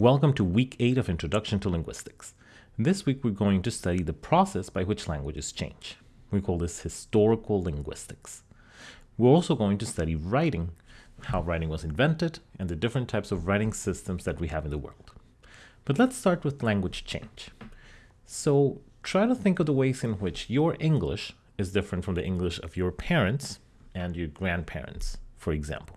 Welcome to week 8 of Introduction to Linguistics. This week we're going to study the process by which languages change. We call this historical linguistics. We're also going to study writing, how writing was invented, and the different types of writing systems that we have in the world. But let's start with language change. So try to think of the ways in which your English is different from the English of your parents and your grandparents, for example.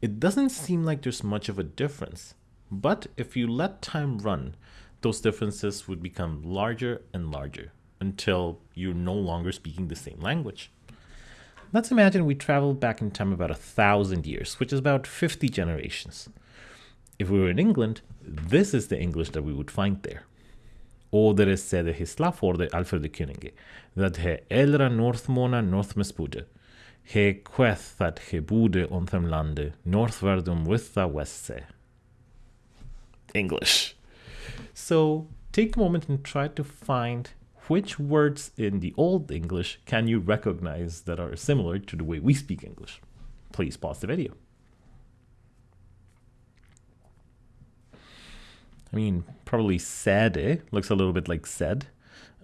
It doesn't seem like there's much of a difference, but if you let time run, those differences would become larger and larger until you're no longer speaking the same language. Let's imagine we travel back in time about a thousand years, which is about 50 generations. If we were in England, this is the English that we would find there. Oder es sede hisla for the Alfred Könige, that he elra northmona northmespude, he queth that he bude on them lande, northwardum with the west English. So take a moment and try to find which words in the Old English can you recognize that are similar to the way we speak English. Please pause the video. I mean, probably sede looks a little bit like said.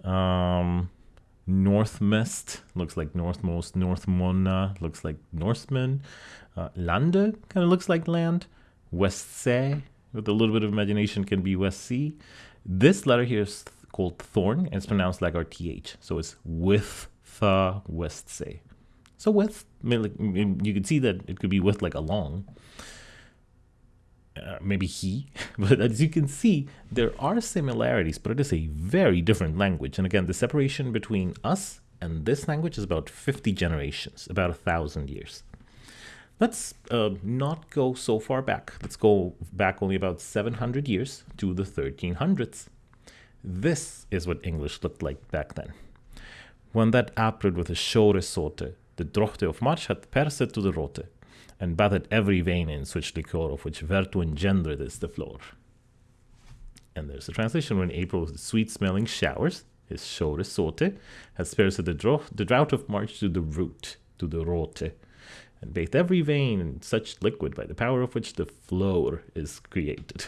Um, Northmist looks like northmost. Northmona looks like Norseman. Uh, lande kind of looks like land. Westsee, with a little bit of imagination, can be West Sea. This letter here is called thorn, and it's pronounced like our th. So it's with the Westsee. So with, I mean, like, you can see that it could be with like along. Uh, maybe he, but as you can see, there are similarities, but it is a very different language. And again, the separation between us and this language is about 50 generations, about a thousand years. Let's uh, not go so far back. Let's go back only about 700 years to the 1300s. This is what English looked like back then. When that apred with a shore sorte, the drochte of March had perset to the rote, and bathed every vein in such liquor of which vertu engendered is the floor. And there's the translation when April with sweet smelling showers, his shore sorte, has perset the, drought, the drought of March to the root, to the rote, and bathed every vein in such liquid by the power of which the floor is created.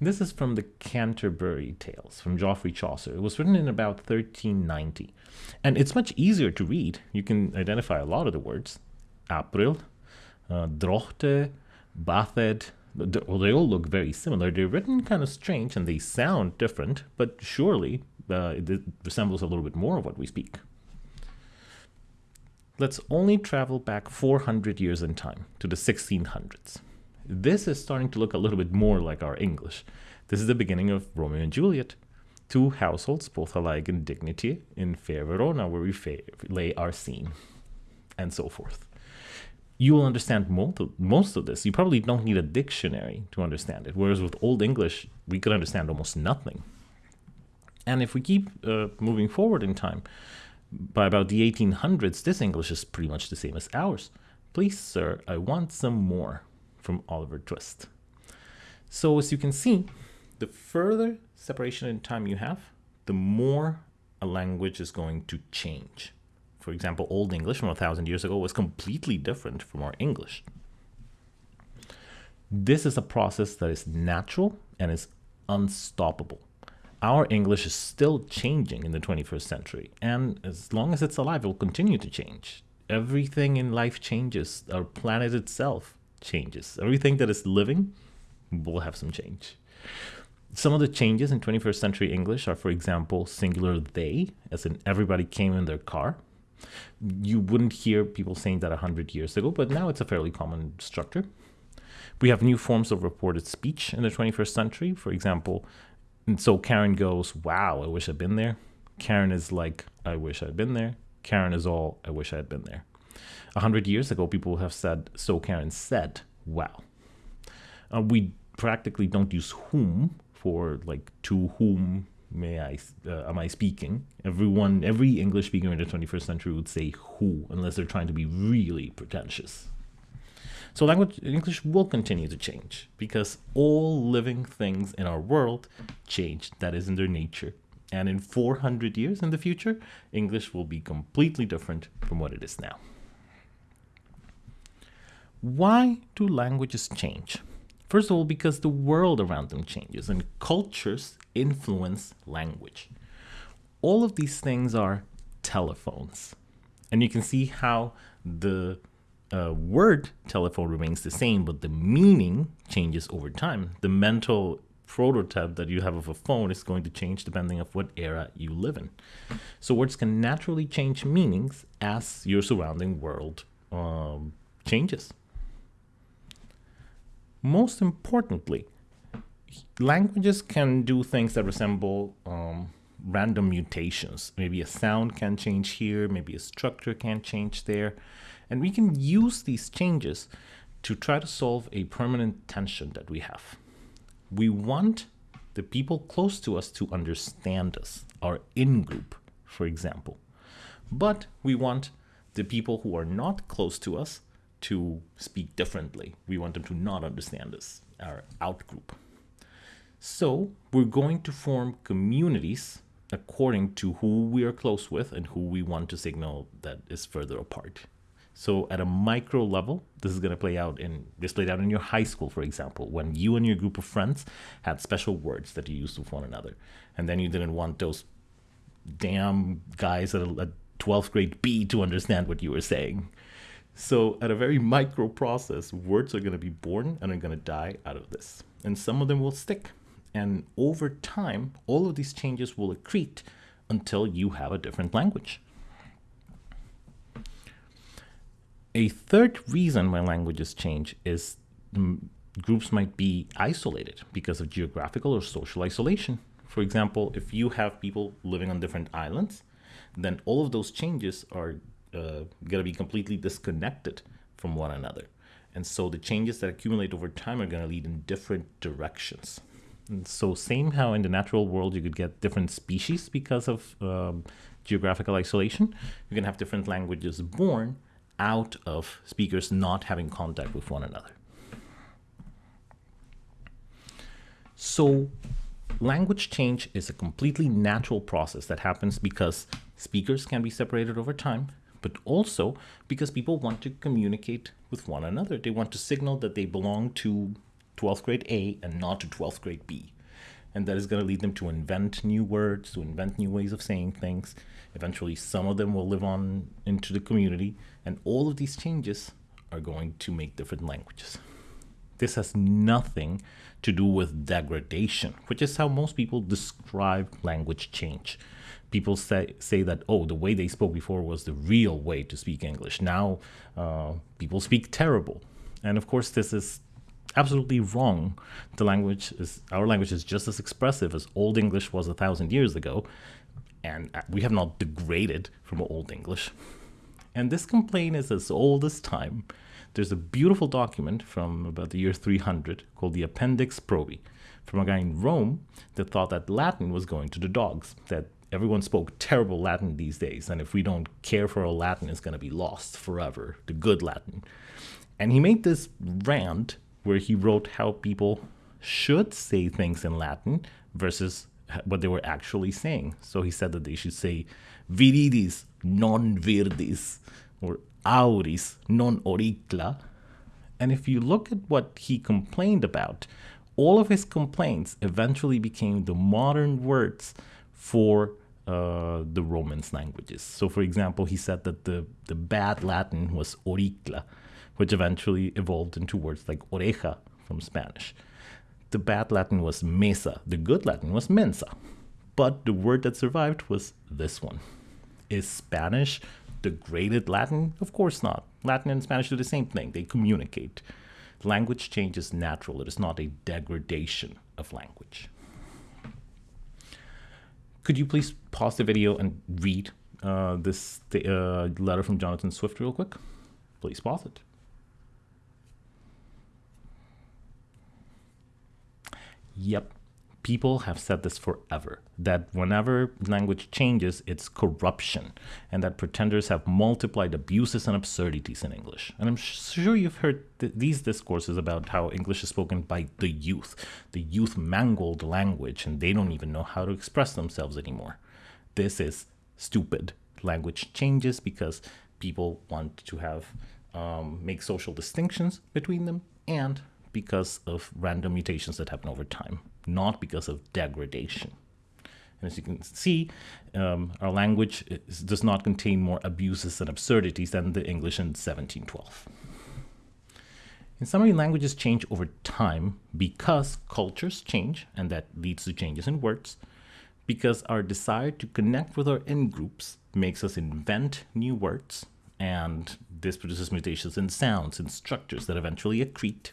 This is from the Canterbury Tales from Geoffrey Chaucer. It was written in about 1390. And it's much easier to read. You can identify a lot of the words. April, uh, drochte, bathed. Well, they all look very similar. They're written kind of strange and they sound different, but surely uh, it resembles a little bit more of what we speak. Let's only travel back 400 years in time to the 1600s. This is starting to look a little bit more like our English. This is the beginning of Romeo and Juliet. Two households, both alike in dignity, in fair Verona, where we lay our scene, and so forth. You will understand most of, most of this. You probably don't need a dictionary to understand it, whereas with Old English, we could understand almost nothing. And if we keep uh, moving forward in time, by about the 1800s, this English is pretty much the same as ours. Please, sir, I want some more from Oliver Twist. So as you can see, the further separation in time you have, the more a language is going to change. For example, Old English from a thousand years ago was completely different from our English. This is a process that is natural and is unstoppable our English is still changing in the 21st century. And as long as it's alive, it will continue to change. Everything in life changes. Our planet itself changes. Everything that is living will have some change. Some of the changes in 21st century English are, for example, singular they, as in everybody came in their car. You wouldn't hear people saying that 100 years ago, but now it's a fairly common structure. We have new forms of reported speech in the 21st century. For example, and so Karen goes, Wow, I wish I'd been there. Karen is like, I wish I'd been there. Karen is all, I wish I had been there. A hundred years ago, people have said, So Karen said, Wow. Uh, we practically don't use whom for like to whom may I uh, am I speaking? Everyone, every English speaker in the 21st century would say who, unless they're trying to be really pretentious. So language English will continue to change because all living things in our world change. That is in their nature. And in 400 years in the future, English will be completely different from what it is now. Why do languages change? First of all, because the world around them changes and cultures influence language. All of these things are telephones. And you can see how the uh, word telephone remains the same, but the meaning changes over time. The mental prototype that you have of a phone is going to change depending of what era you live in. So words can naturally change meanings as your surrounding world um, changes. Most importantly, languages can do things that resemble um, random mutations. Maybe a sound can change here, maybe a structure can change there. And we can use these changes to try to solve a permanent tension that we have. We want the people close to us to understand us, our in-group, for example. But we want the people who are not close to us to speak differently. We want them to not understand us, our out-group. So we're going to form communities according to who we are close with and who we want to signal that is further apart. So at a micro level, this is going to play out in this played out in your high school, for example, when you and your group of friends had special words that you used with one another, and then you didn't want those damn guys at a, a 12th grade B to understand what you were saying. So at a very micro process, words are going to be born and are going to die out of this, and some of them will stick. And over time, all of these changes will accrete until you have a different language. A third reason why languages change is groups might be isolated because of geographical or social isolation. For example, if you have people living on different islands, then all of those changes are uh, going to be completely disconnected from one another. And so the changes that accumulate over time are going to lead in different directions. And so same how in the natural world you could get different species because of um, geographical isolation, you can have different languages born out of speakers not having contact with one another. So language change is a completely natural process that happens because speakers can be separated over time, but also because people want to communicate with one another. They want to signal that they belong to 12th grade A and not to 12th grade B. And that is going to lead them to invent new words, to invent new ways of saying things. Eventually, some of them will live on into the community, and all of these changes are going to make different languages. This has nothing to do with degradation, which is how most people describe language change. People say, say that, oh, the way they spoke before was the real way to speak English. Now uh, people speak terrible. And of course, this is absolutely wrong. The language is, our language is just as expressive as Old English was a thousand years ago. And uh, we have not degraded from Old English. And this complaint is as old as time. There's a beautiful document from about the year 300 called the Appendix Probi from a guy in Rome that thought that Latin was going to the dogs, that everyone spoke terrible Latin these days, and if we don't care for our Latin, it's going to be lost forever, the good Latin. And he made this rant where he wrote how people should say things in Latin versus what they were actually saying. So he said that they should say viridis non virdis or auris non auricla. And if you look at what he complained about, all of his complaints eventually became the modern words for uh, the Romance languages. So, for example, he said that the, the bad Latin was auricla, which eventually evolved into words like oreja from Spanish. The bad Latin was mesa, the good Latin was mensa. But the word that survived was this one. Is Spanish degraded Latin? Of course not. Latin and Spanish do the same thing, they communicate. Language change is natural, it is not a degradation of language. Could you please pause the video and read uh, this uh, letter from Jonathan Swift real quick? Please pause it. Yep, people have said this forever that whenever language changes, it's corruption, and that pretenders have multiplied abuses and absurdities in English. And I'm sure you've heard th these discourses about how English is spoken by the youth. The youth mangled language, and they don't even know how to express themselves anymore. This is stupid. Language changes because people want to have um, make social distinctions between them and because of random mutations that happen over time, not because of degradation. And as you can see, um, our language is, does not contain more abuses and absurdities than the English in 1712. In summary, languages change over time because cultures change, and that leads to changes in words, because our desire to connect with our in-groups makes us invent new words, and this produces mutations in sounds and structures that eventually accrete,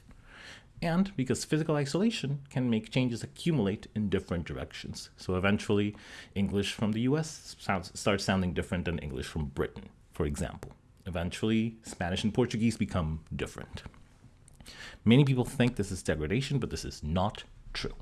and because physical isolation can make changes accumulate in different directions. So eventually, English from the US sounds, starts sounding different than English from Britain, for example. Eventually, Spanish and Portuguese become different. Many people think this is degradation, but this is not true.